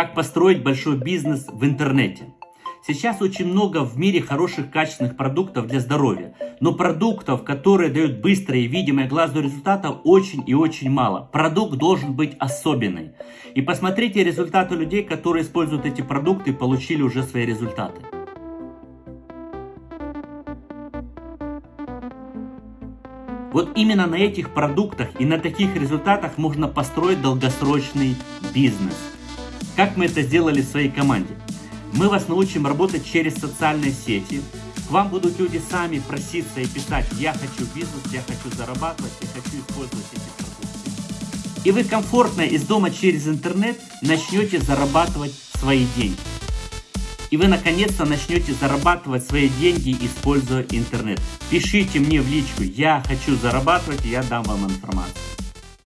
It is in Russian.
Как построить большой бизнес в интернете. Сейчас очень много в мире хороших качественных продуктов для здоровья, но продуктов, которые дают быстрое и видимое глазу результата, очень и очень мало. Продукт должен быть особенный. И посмотрите результаты людей, которые используют эти продукты и получили уже свои результаты. Вот именно на этих продуктах и на таких результатах можно построить долгосрочный бизнес. Как мы это сделали в своей команде? Мы вас научим работать через социальные сети. К вам будут люди сами проситься и писать «Я хочу бизнес, я хочу зарабатывать, я хочу использовать эти продукты». И вы комфортно из дома через интернет начнете зарабатывать свои деньги. И вы наконец-то начнете зарабатывать свои деньги, используя интернет. Пишите мне в личку «Я хочу зарабатывать», и я дам вам информацию.